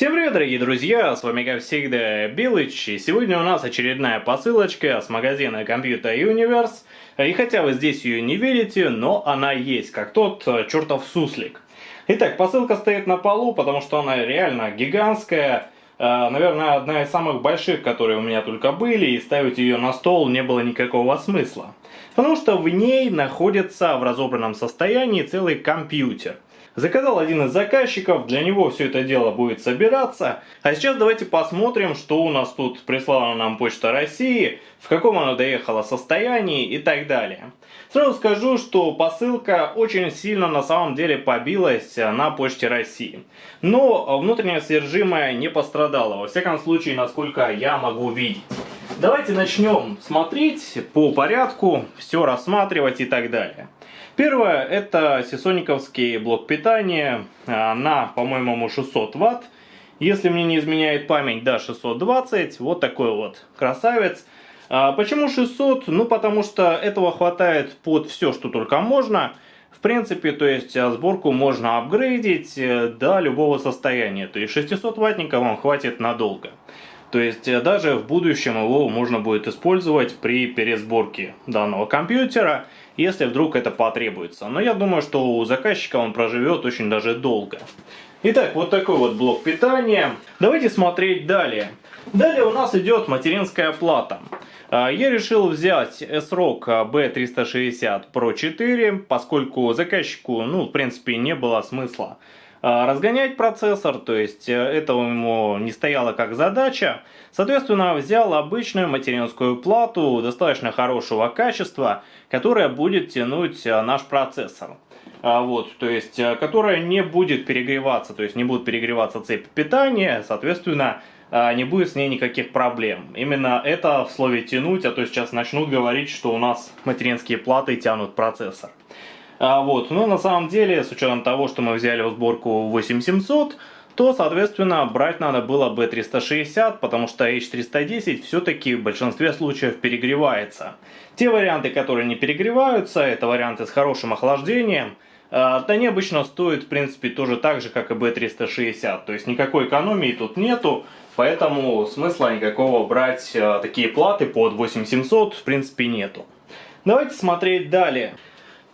Всем привет, дорогие друзья, с вами как всегда Билыч, и сегодня у нас очередная посылочка с магазина Computer Universe, и хотя вы здесь ее не видите, но она есть, как тот э, чертов суслик. Итак, посылка стоит на полу, потому что она реально гигантская, э, наверное, одна из самых больших, которые у меня только были, и ставить ее на стол не было никакого смысла. Потому что в ней находится в разобранном состоянии целый компьютер – Заказал один из заказчиков, для него все это дело будет собираться. А сейчас давайте посмотрим, что у нас тут прислала нам Почта России, в каком она доехала состоянии и так далее. Сразу скажу, что посылка очень сильно на самом деле побилась на Почте России. Но внутреннее содержимое не пострадало, во всяком случае, насколько я могу видеть. Давайте начнем смотреть по порядку, все рассматривать и так далее. Первое это сисониковский блок питания на, по-моему, 600 ватт. Если мне не изменяет память, да, 620. Вот такой вот красавец. А почему 600? Ну, потому что этого хватает под все, что только можно. В принципе, то есть а, сборку можно апгрейдить э, до любого состояния. То есть 600 ваттника вам хватит надолго. То есть э, даже в будущем его можно будет использовать при пересборке данного компьютера, если вдруг это потребуется. Но я думаю, что у заказчика он проживет очень даже долго. Итак, вот такой вот блок питания. Давайте смотреть далее. Далее у нас идет материнская плата. А, я решил взять S-Rock B360 Pro 4, поскольку заказчику, ну, в принципе, не было смысла разгонять процессор, то есть э, это ему не стояло как задача. Соответственно, взял обычную материнскую плату достаточно хорошего качества, которая будет тянуть э, наш процессор. А, вот, то есть, э, которая не будет перегреваться, то есть не будет перегреваться цепь питания, соответственно, не будет с ней никаких проблем. Именно это в слове тянуть, а то сейчас начнут говорить, что у нас материнские платы тянут процессор. А, вот. Но на самом деле, с учетом того, что мы взяли в сборку 8700, то, соответственно, брать надо было B360, потому что H310 все-таки в большинстве случаев перегревается. Те варианты, которые не перегреваются, это варианты с хорошим охлаждением, а, они обычно стоят, в принципе, тоже так же, как и B360. То есть никакой экономии тут нету, поэтому смысла никакого брать а, такие платы под 8700, в принципе, нету. Давайте смотреть далее.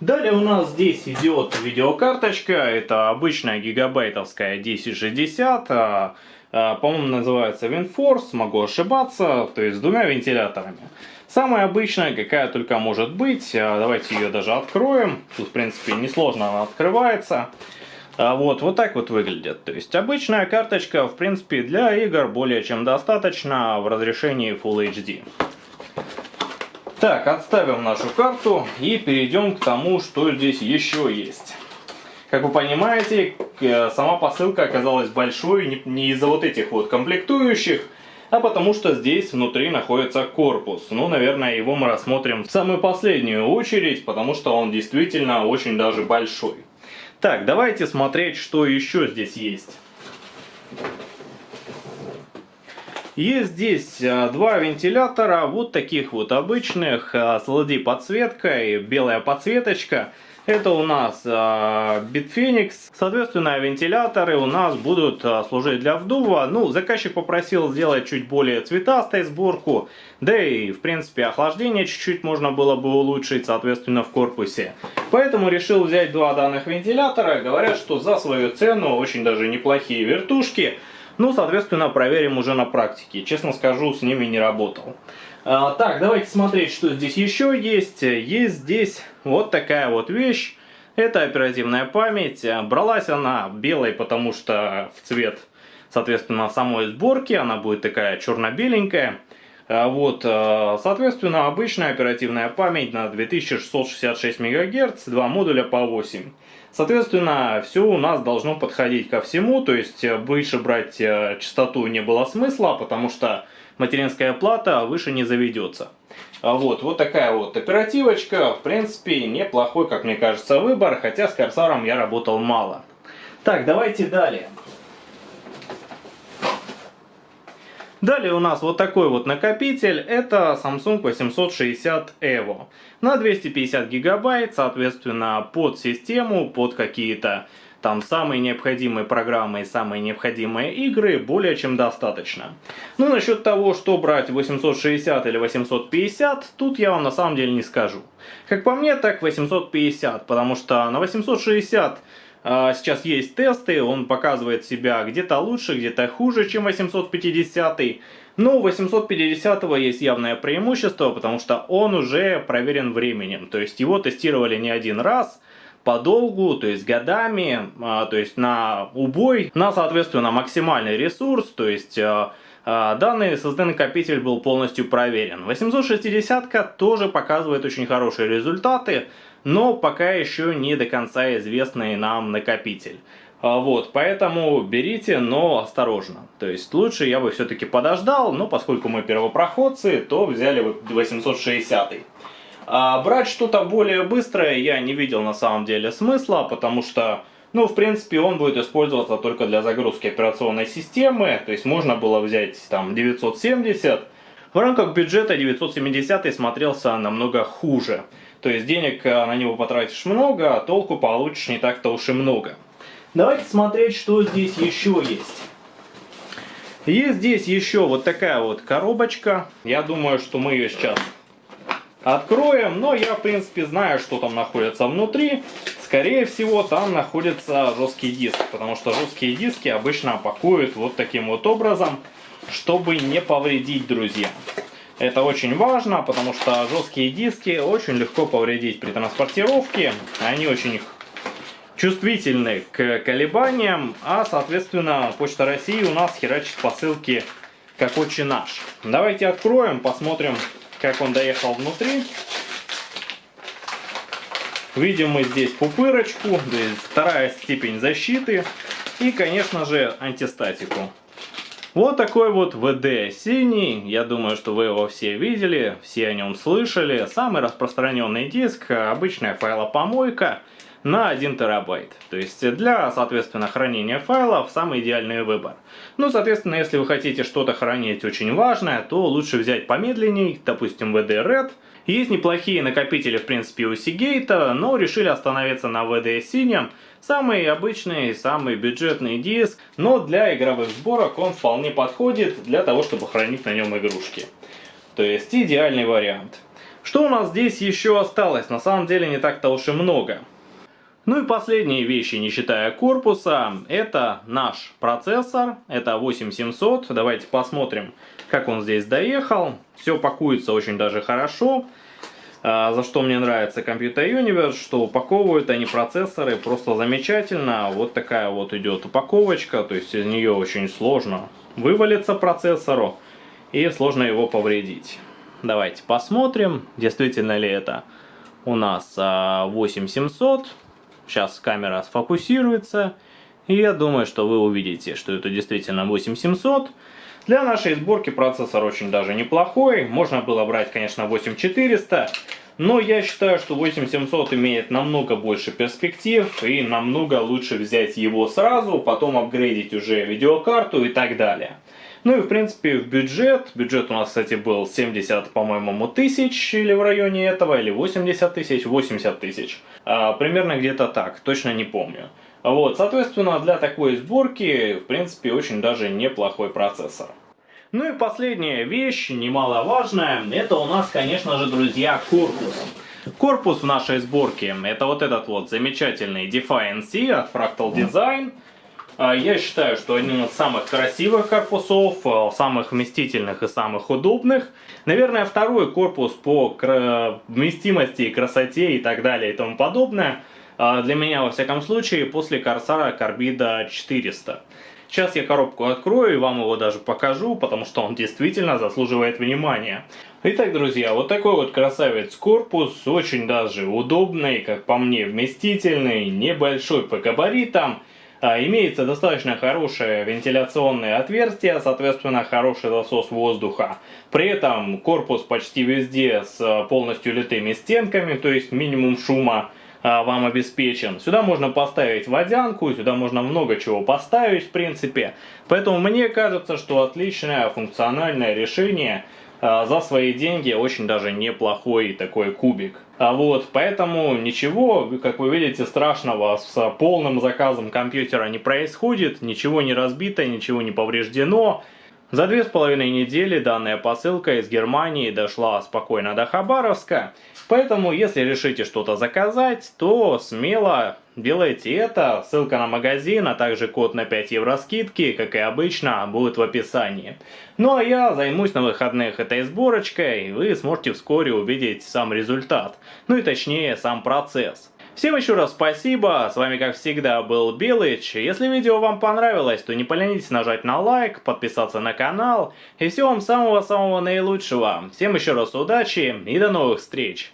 Далее у нас здесь идет видеокарточка, это обычная гигабайтовская 1060, а, а, по-моему называется WinForce, могу ошибаться, то есть с двумя вентиляторами. Самая обычная, какая только может быть, а, давайте ее даже откроем, тут в принципе несложно она открывается. Вот, вот так вот выглядит. То есть обычная карточка, в принципе, для игр более чем достаточно в разрешении Full HD. Так, отставим нашу карту и перейдем к тому, что здесь еще есть. Как вы понимаете, э, сама посылка оказалась большой не из-за вот этих вот комплектующих, а потому что здесь внутри находится корпус. Ну, наверное, его мы рассмотрим в самую последнюю очередь, потому что он действительно очень даже большой. Так, давайте смотреть, что еще здесь есть. Есть здесь а, два вентилятора, вот таких вот обычных, а, с LED подсветкой, белая подсветочка. Это у нас э, Bitphoenix. Соответственно, вентиляторы у нас будут служить для вдува. Ну, заказчик попросил сделать чуть более цветастой сборку. Да и, в принципе, охлаждение чуть-чуть можно было бы улучшить, соответственно, в корпусе. Поэтому решил взять два данных вентилятора. Говорят, что за свою цену очень даже неплохие вертушки. Ну, соответственно, проверим уже на практике. Честно скажу, с ними не работал. А, так, давайте смотреть, что здесь еще есть. Есть здесь вот такая вот вещь. Это оперативная память. Бралась она белой, потому что в цвет, соответственно, самой сборки. Она будет такая черно-беленькая. А, вот, а, соответственно, обычная оперативная память на 2666 МГц, два модуля по 8. Соответственно, все у нас должно подходить ко всему, то есть э, выше брать э, частоту не было смысла, потому что материнская плата выше не заведется. А вот, вот такая вот оперативочка, в принципе, неплохой, как мне кажется, выбор, хотя с Корсаром я работал мало. Так, давайте далее. Далее у нас вот такой вот накопитель, это Samsung 860 EVO. На 250 гигабайт, соответственно, под систему, под какие-то там самые необходимые программы и самые необходимые игры более чем достаточно. Ну, насчет того, что брать 860 или 850, тут я вам на самом деле не скажу. Как по мне, так 850, потому что на 860 а, сейчас есть тесты, он показывает себя где-то лучше, где-то хуже, чем 850. Но у 850 есть явное преимущество, потому что он уже проверен временем. То есть его тестировали не один раз, подолгу, то есть годами, а, то есть на убой, на, соответственно, максимальный ресурс, то есть а, данный SSD-накопитель был полностью проверен. 860 тоже показывает очень хорошие результаты, но пока еще не до конца известный нам накопитель. А, вот, поэтому берите, но осторожно. То есть лучше я бы все-таки подождал, но поскольку мы первопроходцы, то взяли 860. А брать что-то более быстрое я не видел на самом деле смысла, потому что, ну, в принципе, он будет использоваться только для загрузки операционной системы. То есть можно было взять там 970. В рамках бюджета 970 смотрелся намного хуже. То есть денег э, на него потратишь много, а толку получишь не так-то уж и много. Давайте смотреть, что здесь еще есть. Есть здесь еще вот такая вот коробочка. Я думаю, что мы ее сейчас откроем. Но я, в принципе, знаю, что там находится внутри. Скорее всего, там находится жесткий диск. Потому что жесткие диски обычно пакуют вот таким вот образом, чтобы не повредить друзья. Это очень важно, потому что жесткие диски очень легко повредить при транспортировке. Они очень чувствительны к колебаниям, а соответственно Почта России у нас херачит посылки как очень наш. Давайте откроем, посмотрим, как он доехал внутри. Видим мы здесь пупырочку, то есть вторая степень защиты и, конечно же, антистатику. Вот такой вот ВД синий, я думаю, что вы его все видели, все о нем слышали. Самый распространенный диск, обычная файлопомойка на 1 терабайт. То есть для, соответственно, хранения файлов самый идеальный выбор. Ну, соответственно, если вы хотите что-то хранить очень важное, то лучше взять помедленней, допустим, VD Red. Есть неплохие накопители, в принципе, у Seagate, но решили остановиться на VD синем, Самый обычный, самый бюджетный диск, но для игровых сборок он вполне подходит для того, чтобы хранить на нем игрушки. То есть идеальный вариант. Что у нас здесь еще осталось? На самом деле не так-то уж и много. Ну и последние вещи, не считая корпуса, это наш процессор, это 8700. Давайте посмотрим, как он здесь доехал. Все пакуется очень даже хорошо. А, за что мне нравится Computer Universe, что упаковывают они процессоры просто замечательно. Вот такая вот идет упаковочка, то есть из нее очень сложно вывалиться процессору и сложно его повредить. Давайте посмотрим, действительно ли это у нас 8700. Сейчас камера сфокусируется. И я думаю, что вы увидите, что это действительно 8700. Для нашей сборки процессор очень даже неплохой. Можно было брать, конечно, 8400. Но я считаю, что 8700 имеет намного больше перспектив и намного лучше взять его сразу, потом апгрейдить уже видеокарту и так далее. Ну и в принципе в бюджет, бюджет у нас кстати был 70 по-моему тысяч или в районе этого, или 80 тысяч, 80 тысяч. А, примерно где-то так, точно не помню. Вот, соответственно, для такой сборки, в принципе, очень даже неплохой процессор. Ну и последняя вещь, немаловажная, это у нас, конечно же, друзья, корпус. Корпус в нашей сборке, это вот этот вот замечательный Defiant C от Fractal Design. А, я считаю, что один из самых красивых корпусов, а, самых вместительных и самых удобных. Наверное, второй корпус по вместимости, красоте и так далее и тому подобное – а, для меня, во всяком случае, после Корсара Карбида 400. Сейчас я коробку открою и вам его даже покажу, потому что он действительно заслуживает внимания. Итак, друзья, вот такой вот красавец корпус, очень даже удобный, как по мне, вместительный, небольшой по габаритам. А, имеется достаточно хорошее вентиляционное отверстие, соответственно хороший засос воздуха. При этом корпус почти везде с полностью литыми стенками, то есть минимум шума. А, вам обеспечен. Сюда можно поставить водянку, сюда можно много чего поставить в принципе. Поэтому мне кажется, что отличное функциональное решение а, за свои деньги очень даже неплохой такой кубик. А вот, поэтому ничего, как вы видите, страшного с полным заказом компьютера не происходит, ничего не разбито, ничего не повреждено. За две с половиной недели данная посылка из Германии дошла спокойно до Хабаровска, поэтому если решите что-то заказать, то смело делайте это. Ссылка на магазин, а также код на 5 евро скидки, как и обычно, будет в описании. Ну а я займусь на выходных этой сборочкой, и вы сможете вскоре увидеть сам результат, ну и точнее сам процесс. Всем еще раз спасибо, с вами как всегда был Белыч. Если видео вам понравилось, то не поленитесь нажать на лайк, подписаться на канал. И всего вам самого-самого наилучшего. Всем еще раз удачи и до новых встреч.